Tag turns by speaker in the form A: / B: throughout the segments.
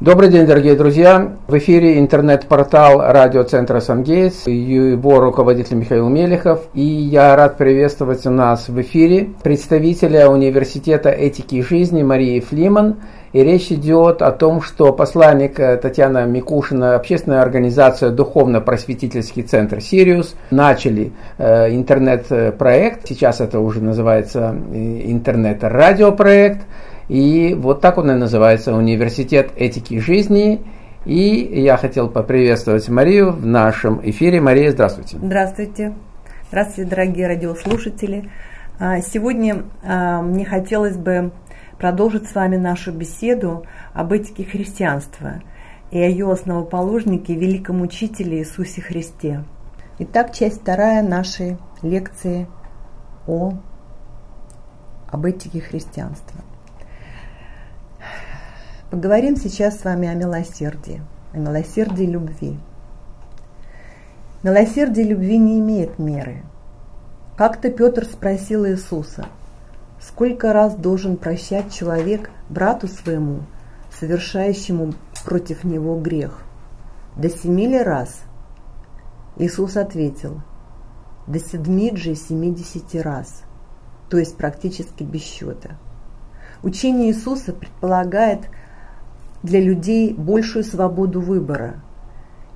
A: Добрый день, дорогие друзья! В эфире интернет-портал радиоцентра «Сангейтс», его руководитель Михаил Мелехов, и я рад приветствовать у нас в эфире представителя Университета этики и жизни Марии Флиман. И речь идет о том, что посланник Татьяна Микушина, общественная организация Духовно-просветительский центр «Сириус» начали э, интернет-проект, сейчас это уже называется э, интернет-радиопроект, и вот так он и называется Университет этики жизни. И я хотел поприветствовать Марию в нашем эфире. Мария, здравствуйте.
B: Здравствуйте. Здравствуйте, дорогие радиослушатели. А, сегодня а, мне хотелось бы продолжить с вами нашу беседу об этике христианства и о ее основоположнике, великом учителе Иисусе Христе. Итак, часть вторая нашей лекции о, об этике христианства. Поговорим сейчас с вами о милосердии, о милосердии любви. Милосердие любви не имеет меры. Как-то Петр спросил Иисуса, сколько раз должен прощать человек брату своему, совершающему против него грех? До семи ли раз? Иисус ответил, до седми же семидесяти раз, то есть практически без счета. Учение Иисуса предполагает – для людей большую свободу выбора.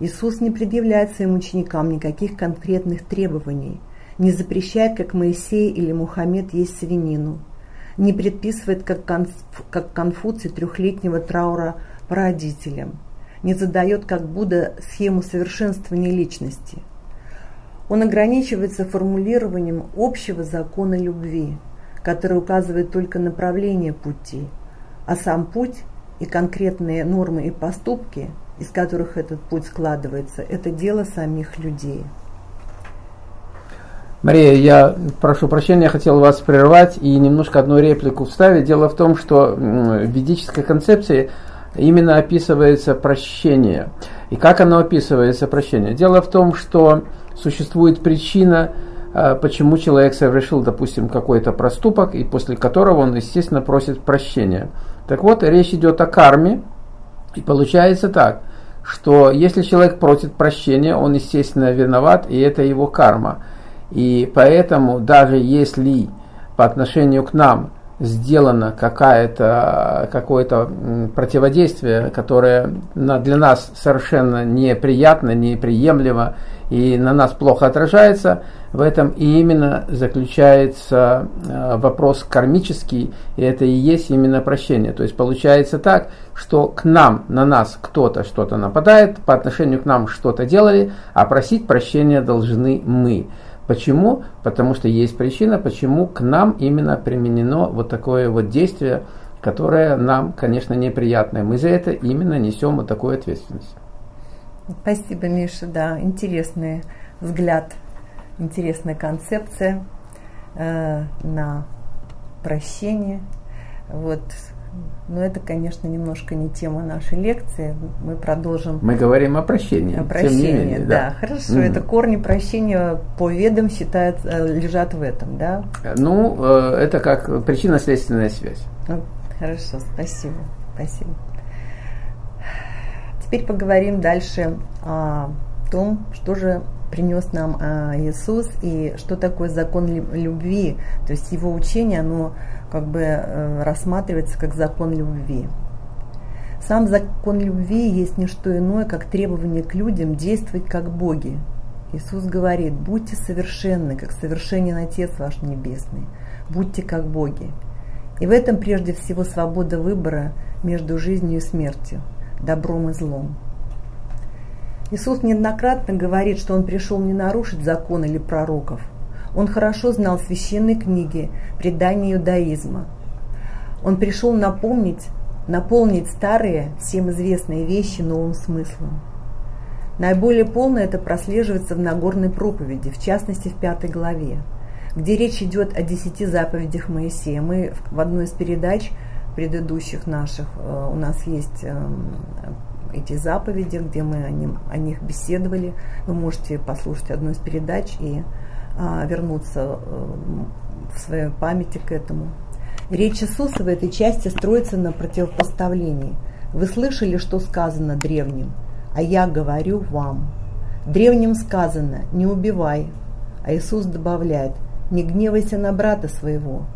B: Иисус не предъявляет своим ученикам никаких конкретных требований, не запрещает, как Моисей или Мухаммед, есть свинину, не предписывает, как, Конф, как Конфуций, трехлетнего траура по родителям, не задает, как Будда, схему совершенствования личности. Он ограничивается формулированием общего закона любви, который указывает только направление пути, а сам путь и конкретные нормы и поступки, из которых этот путь складывается, это дело самих людей.
A: Мария, я прошу прощения, я хотел вас прервать и немножко одну реплику вставить. Дело в том, что в ведической концепции именно описывается прощение. И как оно описывается, прощение? Дело в том, что существует причина, а, почему человек совершил, допустим, какой-то проступок, и после которого он, естественно, просит прощения. Так вот, речь идет о карме, и получается так, что если человек просит прощения, он, естественно, виноват, и это его карма. И поэтому даже если по отношению к нам сделано какое-то какое противодействие, которое для нас совершенно неприятно, неприемлемо и на нас плохо отражается, в этом и именно заключается э, вопрос кармический, и это и есть именно прощение. То есть получается так, что к нам, на нас кто-то что-то нападает, по отношению к нам что-то делали, а просить прощения должны мы. Почему? Потому что есть причина, почему к нам именно применено вот такое вот действие, которое нам, конечно, неприятное. Мы за это именно несем вот такую ответственность.
B: Спасибо, Миша, да, интересный взгляд, интересная концепция э, на прощение. Вот но это, конечно, немножко не тема нашей лекции. Мы продолжим.
A: Мы говорим о прощении.
B: О прощении, менее, да. да. Хорошо. Mm. Это корни прощения по ведам считают, э, лежат в этом, да?
A: Ну, э, это как причинно-следственная связь.
B: Хорошо, спасибо. Спасибо. Теперь поговорим дальше о том, что же принес нам а, Иисус и что такое закон любви. То есть его учение, оно как бы э, рассматривается как закон любви. Сам закон любви есть не что иное, как требование к людям действовать как боги. Иисус говорит, будьте совершенны, как совершенен Отец ваш Небесный, будьте как боги. И в этом прежде всего свобода выбора между жизнью и смертью, добром и злом. Иисус неоднократно говорит, что Он пришел не нарушить закон или пророков – он хорошо знал священные книги, предания иудаизма. Он пришел напомнить, наполнить старые, всем известные вещи новым смыслом. Наиболее полно это прослеживается в Нагорной проповеди, в частности в пятой главе, где речь идет о десяти заповедях Моисея. Мы в одной из передач предыдущих наших, э, у нас есть эм, эти заповеди, где мы о, ним, о них беседовали. Вы можете послушать одну из передач и а, вернуться э, в своей памяти к этому. Речь Иисуса в этой части строится на противопоставлении Вы слышали, что сказано древним, а я говорю вам. Древним сказано «не убивай», а Иисус добавляет «не гневайся на брата своего».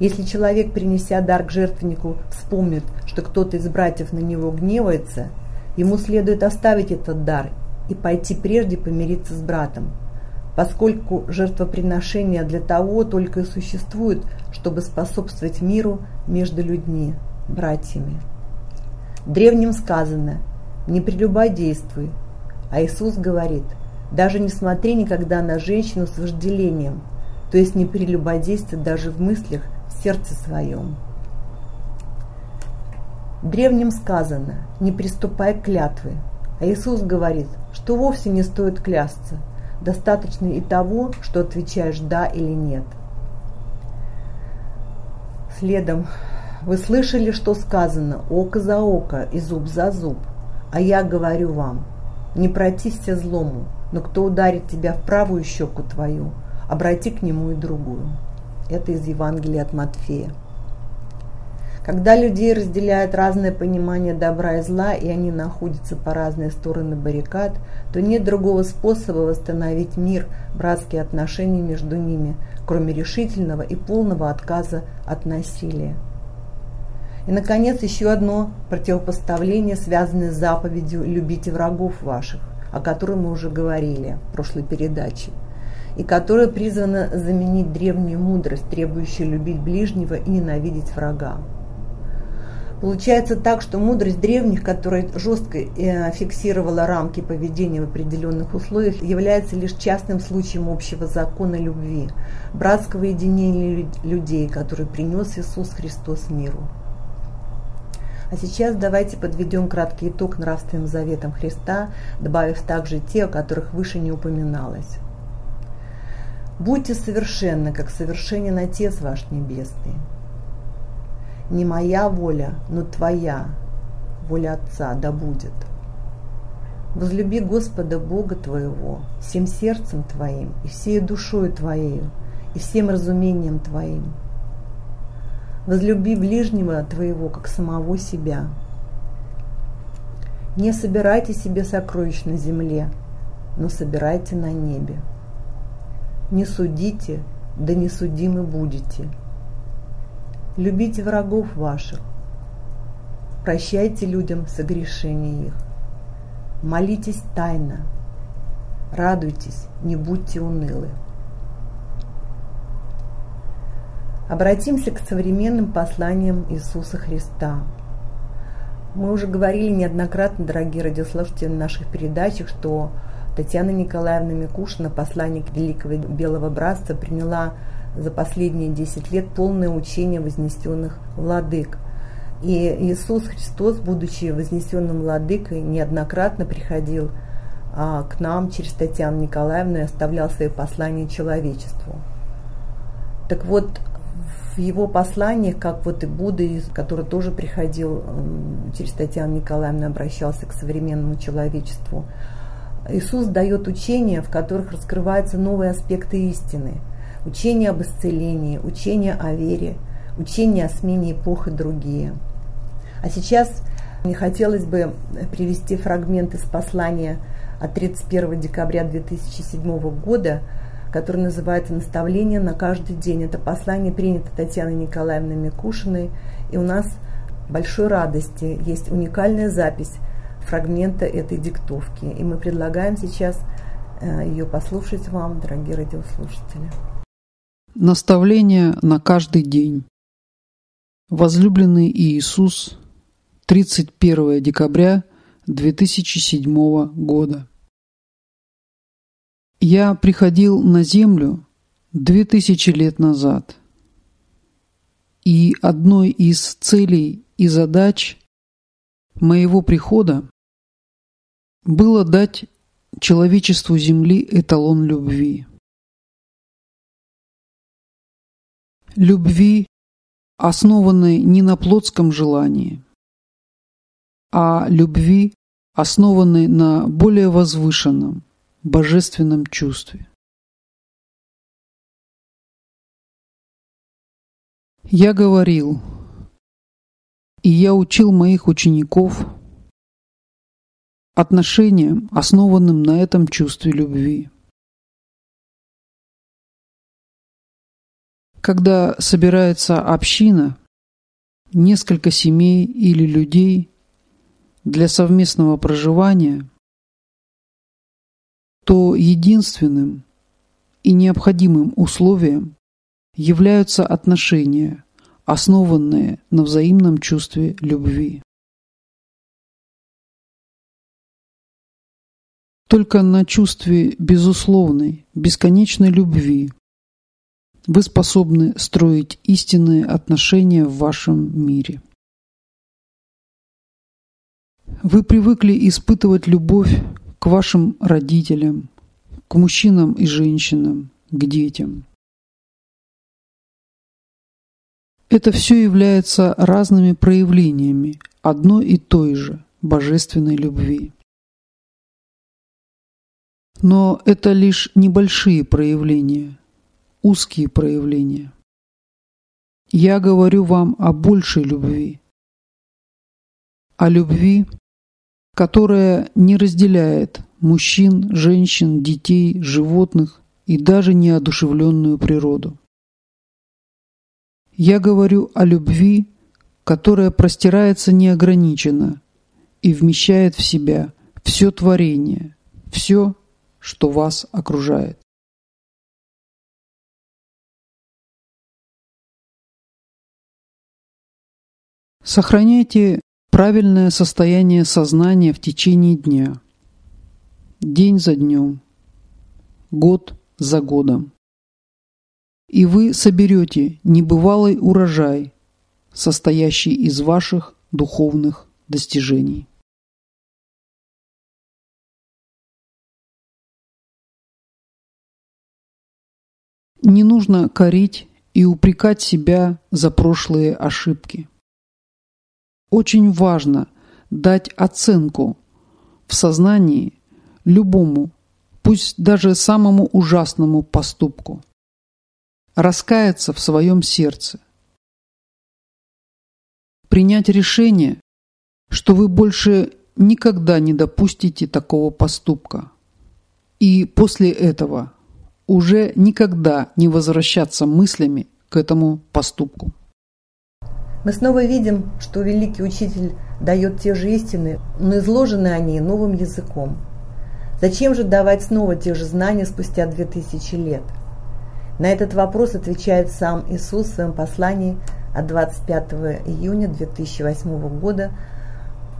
B: Если человек, принеся дар к жертвеннику, вспомнит, что кто-то из братьев на него гневается, ему следует оставить этот дар и пойти прежде помириться с братом, поскольку жертвоприношение для того только и существует, чтобы способствовать миру между людьми, братьями. Древним сказано «не прелюбодействуй», а Иисус говорит, даже не смотри никогда на женщину с вожделением, то есть не прелюбодействуй даже в мыслях, в сердце своем. Древним сказано, не приступай к клятвы, а Иисус говорит, что вовсе не стоит клясться, достаточно и того, что отвечаешь «да» или «нет». Следом, вы слышали, что сказано «око за око и зуб за зуб», а я говорю вам, не протився злому, но кто ударит тебя в правую щеку твою, обрати к нему и другую. Это из Евангелия от Матфея. Когда людей разделяют разное понимание добра и зла, и они находятся по разные стороны баррикад, то нет другого способа восстановить мир, братские отношения между ними, кроме решительного и полного отказа от насилия. И, наконец, еще одно противопоставление, связанное с заповедью «любите врагов ваших», о которой мы уже говорили в прошлой передаче, и которая призвана заменить древнюю мудрость, требующую любить ближнего и ненавидеть врага. Получается так, что мудрость древних, которая жестко э, фиксировала рамки поведения в определенных условиях, является лишь частным случаем общего закона любви, братского единения людей, который принес Иисус Христос миру. А сейчас давайте подведем краткий итог нравственным заветам Христа, добавив также те, о которых выше не упоминалось. Будьте совершенны, как совершенен Отец ваш Небесный. Не моя воля, но Твоя воля Отца да будет. Возлюби Господа Бога твоего всем сердцем твоим и всей душою твоею и всем разумением твоим – Возлюби ближнего твоего, как самого себя. Не собирайте себе сокровищ на земле, но собирайте на небе. Не судите, да не судимы будете. Любите врагов ваших. Прощайте людям согрешения их. Молитесь тайно. Радуйтесь, не будьте унылы. Обратимся к современным посланиям Иисуса Христа. Мы уже говорили неоднократно, дорогие радиослушатели, в наших передачах, что Татьяна Николаевна Микушина, посланник Великого Белого Братства, приняла за последние 10 лет полное учение вознесенных владык. И Иисус Христос, будучи вознесенным владыкой, неоднократно приходил а, к нам через Татьяну Николаевну и оставлял свои послания человечеству. Так вот, в его посланиях, как вот и Будда, который тоже приходил через Татьяну Николаевну, обращался к современному человечеству, Иисус дает учения, в которых раскрываются новые аспекты истины. Учение об исцелении, учение о вере, учение о смене эпох и другие. А сейчас мне хотелось бы привести фрагмент из послания от 31 декабря 2007 года – который называется «Наставление на каждый день». Это послание принято Татьяной Николаевной Микушиной, и у нас большой радости есть уникальная запись фрагмента этой диктовки. И мы предлагаем сейчас э, ее послушать вам, дорогие радиослушатели.
C: Наставление на каждый день. Возлюбленный Иисус, 31 декабря 2007 года. Я приходил на Землю две тысячи лет назад, и одной из целей и задач моего прихода было дать человечеству Земли эталон любви. Любви, основанной не на плотском желании, а любви, основанной на более возвышенном, божественном чувстве. Я говорил, И я учил моих учеников отношениям, основанным на этом чувстве любви. Когда собирается община, несколько семей или людей для совместного проживания, то единственным и необходимым условием являются отношения, основанные на взаимном чувстве любви. Только на чувстве безусловной, бесконечной любви вы способны строить истинные отношения в вашем мире. Вы привыкли испытывать любовь к вашим родителям, к мужчинам и женщинам, к детям. Это все является разными проявлениями одной и той же божественной любви. Но это лишь небольшие проявления, узкие проявления. Я говорю вам о большей любви, о любви, которая не разделяет мужчин, женщин, детей, животных и даже неодушевленную природу. Я говорю о любви, которая простирается неограниченно и вмещает в себя все творение, все, что вас окружает. Сохраняйте правильное состояние сознания в течение дня, день за днем, год за годом. И вы соберете небывалый урожай, состоящий из ваших духовных достижений. Не нужно корить и упрекать себя за прошлые ошибки. Очень важно дать оценку в сознании любому, пусть даже самому ужасному поступку. Раскаяться в своем сердце. Принять решение, что вы больше никогда не допустите такого поступка. И после этого уже никогда не возвращаться мыслями к этому поступку.
B: Мы снова видим, что великий учитель дает те же истины, но изложены они новым языком. Зачем же давать снова те же знания спустя две тысячи лет? На этот вопрос отвечает сам Иисус в своем послании от 25 июня 2008 года.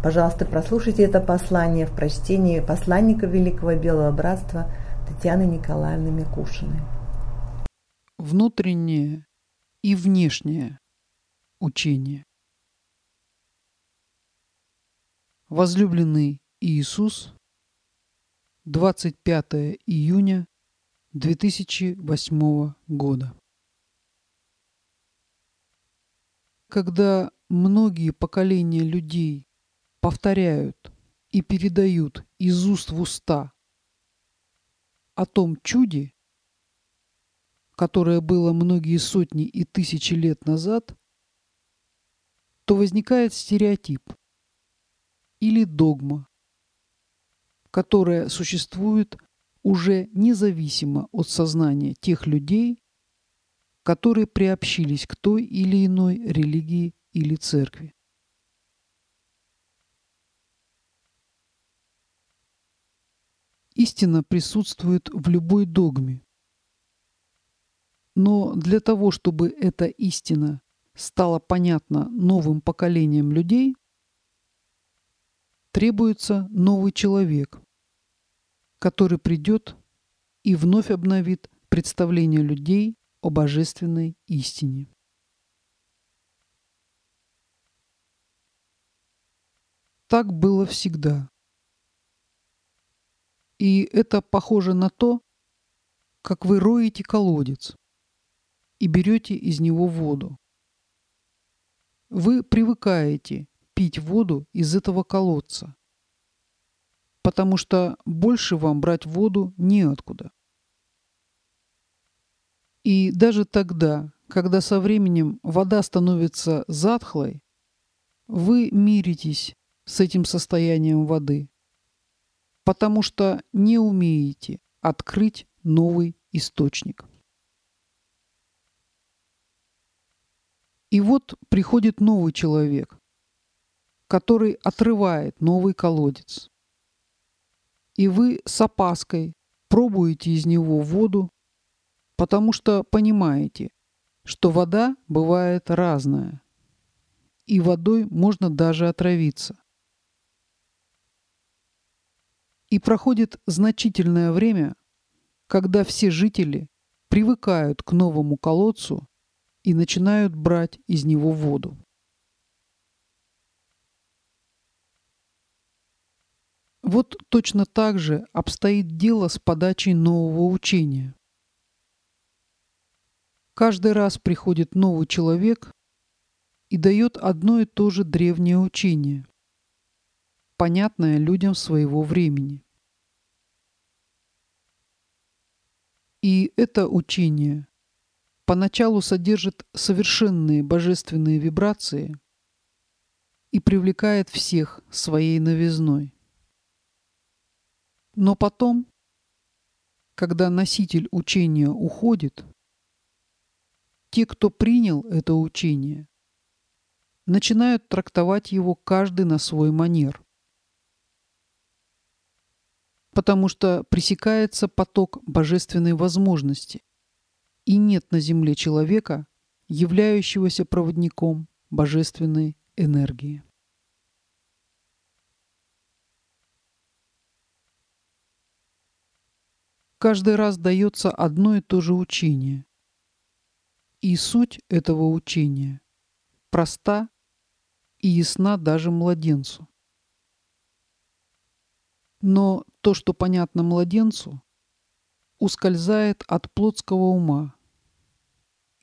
B: Пожалуйста, прослушайте это послание в прочтении посланника Великого Белого Братства Татьяны Николаевны Микушиной.
C: Внутреннее и внешнее учение. Возлюбленный Иисус, 25 июня 2008 года. Когда многие поколения людей повторяют и передают из уст в уста о том чуде, которое было многие сотни и тысячи лет назад, то возникает стереотип или догма, которая существует уже независимо от сознания тех людей, которые приобщились к той или иной религии или церкви. Истина присутствует в любой догме. Но для того, чтобы эта истина стало понятно новым поколениям людей, требуется новый человек, который придет и вновь обновит представление людей о божественной истине. Так было всегда. И это похоже на то, как вы роете колодец и берете из него воду. Вы привыкаете пить воду из этого колодца, потому что больше вам брать воду неоткуда. И даже тогда, когда со временем вода становится затхлой, вы миритесь с этим состоянием воды, потому что не умеете открыть новый источник. И вот приходит новый человек, который отрывает новый колодец. И вы с опаской пробуете из него воду, потому что понимаете, что вода бывает разная, и водой можно даже отравиться. И проходит значительное время, когда все жители привыкают к новому колодцу и начинают брать из него воду. Вот точно так же обстоит дело с подачей нового учения. Каждый раз приходит новый человек и дает одно и то же древнее учение, понятное людям своего времени. И это учение поначалу содержит совершенные божественные вибрации и привлекает всех своей новизной. Но потом, когда носитель учения уходит, те, кто принял это учение, начинают трактовать его каждый на свой манер потому что пресекается поток божественной возможности, и нет на земле человека, являющегося проводником божественной энергии. Каждый раз дается одно и то же учение. И суть этого учения проста и ясна даже младенцу. Но то, что понятно младенцу, ускользает от плотского ума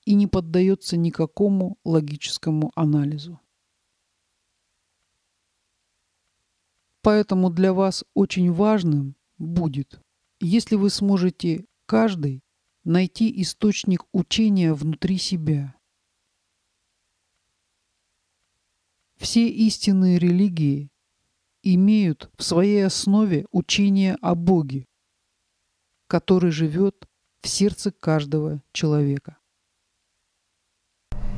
C: и не поддается никакому логическому анализу. Поэтому для вас очень важным будет, если вы сможете каждый найти источник учения внутри себя. Все истинные религии имеют в своей основе учение о Боге, который живет в сердце каждого человека.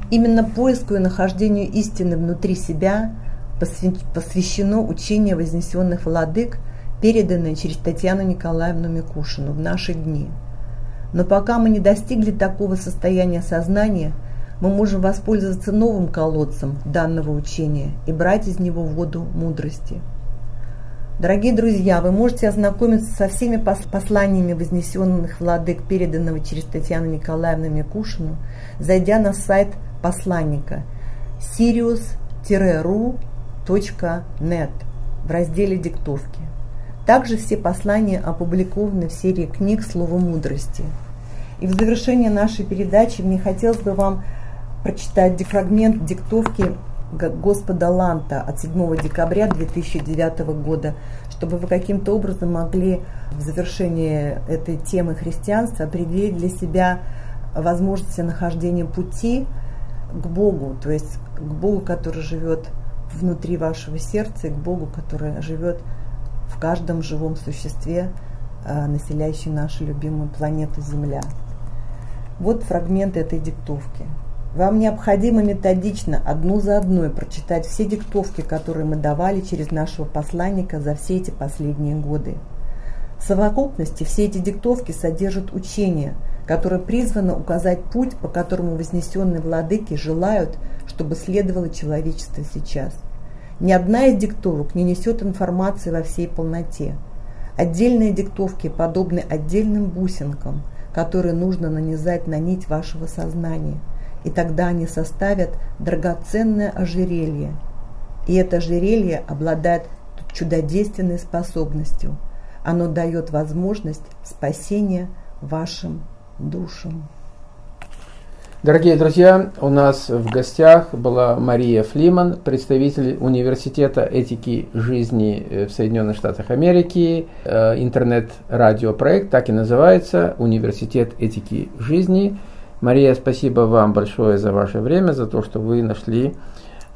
B: Именно поиску и нахождению истины внутри себя посвящено учение вознесенных владык, переданное через Татьяну Николаевну Микушину в наши дни. Но пока мы не достигли такого состояния сознания, мы можем воспользоваться новым колодцем данного учения и брать из него воду мудрости – Дорогие друзья, вы можете ознакомиться со всеми посланиями вознесенных владык, переданного через Татьяну Николаевну Микушину, зайдя на сайт посланника sirius-ru.net в разделе «Диктовки». Также все послания опубликованы в серии книг «Слово мудрости». И в завершение нашей передачи мне хотелось бы вам прочитать фрагмент диктовки Господа Ланта от 7 декабря 2009 года, чтобы вы каким-то образом могли в завершении этой темы христианства определить для себя возможности нахождения пути к Богу, то есть к Богу, который живет внутри вашего сердца, и к Богу, который живет в каждом живом существе, а, населяющей нашу любимую планету Земля. Вот фрагмент этой диктовки. Вам необходимо методично, одну за одной, прочитать все диктовки, которые мы давали через нашего посланника за все эти последние годы. В совокупности все эти диктовки содержат учение, которое призвано указать путь, по которому вознесенные владыки желают, чтобы следовало человечество сейчас. Ни одна из диктовок не несет информации во всей полноте. Отдельные диктовки подобны отдельным бусинкам, которые нужно нанизать на нить вашего сознания – и тогда они составят драгоценное ожерелье. И это ожерелье обладает чудодейственной способностью. Оно дает возможность спасения вашим душам.
A: Дорогие друзья, у нас в гостях была Мария Флиман, представитель Университета этики жизни э, в Соединенных Штатах Америки, э, интернет-радиопроект, так и называется, Университет этики жизни – Мария, спасибо вам большое за ваше время, за то, что вы нашли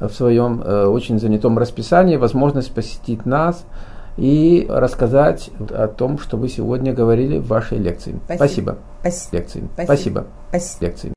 A: в своем очень занятом расписании возможность посетить нас и рассказать о том, что вы сегодня говорили в вашей лекции. Спасибо.
B: Спасибо.
A: Лекции.
B: Спасибо.
A: Спасибо.
B: Спасибо.
A: Лекции.